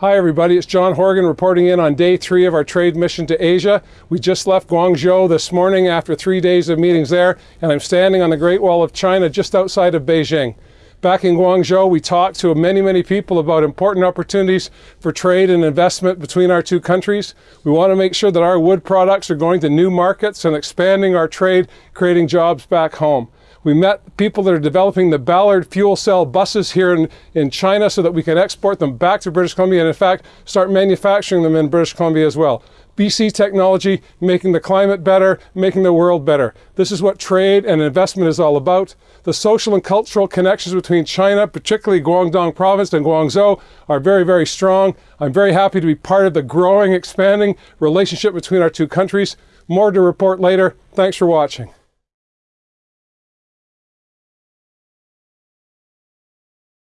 Hi everybody, it's John Horgan reporting in on day three of our trade mission to Asia. We just left Guangzhou this morning after three days of meetings there, and I'm standing on the Great Wall of China just outside of Beijing. Back in Guangzhou, we talked to many, many people about important opportunities for trade and investment between our two countries. We want to make sure that our wood products are going to new markets and expanding our trade, creating jobs back home. We met people that are developing the Ballard fuel cell buses here in, in China so that we can export them back to British Columbia and in fact start manufacturing them in British Columbia as well. BC technology, making the climate better, making the world better. This is what trade and investment is all about. The social and cultural connections between China, particularly Guangdong province and Guangzhou, are very, very strong. I'm very happy to be part of the growing, expanding relationship between our two countries. More to report later. Thanks for watching.